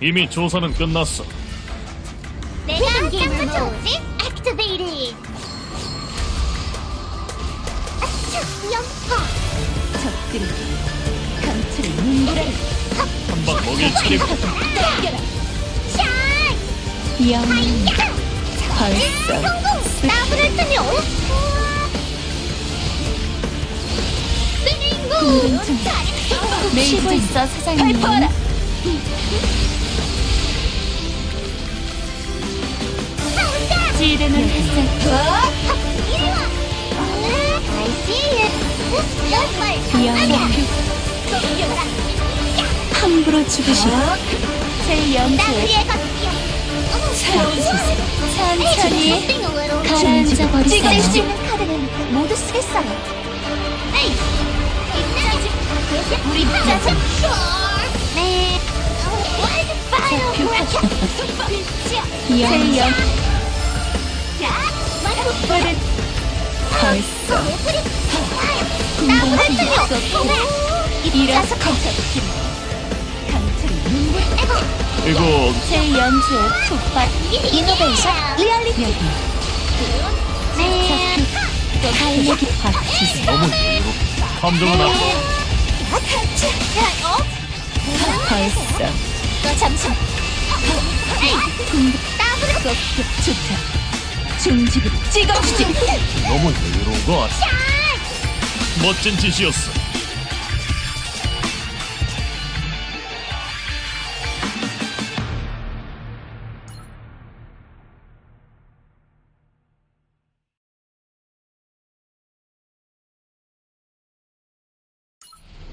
이미 조사는 끝났어. 내가? 액티베이트. 아차, 연파. 적들이 강철의 눈보라를 한방 먹일 차례고 샤이. 성공. 나무를 트며. 스닝구. 쉬고 있어 사장님 발포하라 see you. 연말 영웅 덤벼라. 함부로 죽으시오. 제 가줄게요. 새로운 시세 천천히 가라앉아 버리세요. 찍을 수 있는 카드는 모두 쓰겠어요. 우리 짜증. 네. 제 영, 버 벌써 나무를 틀려. 이라서 강철이 이거 제 연주의 푹받 이노베이션 리얼리티. 여기 네. 또 달력이 박히세 너무. 함정은 앞. 어? 벌써 너 잠시. 에이, 나무를 좋다 중지부로 찍어주지 너무 여유로운 것 같아. 멋진 짓이었어.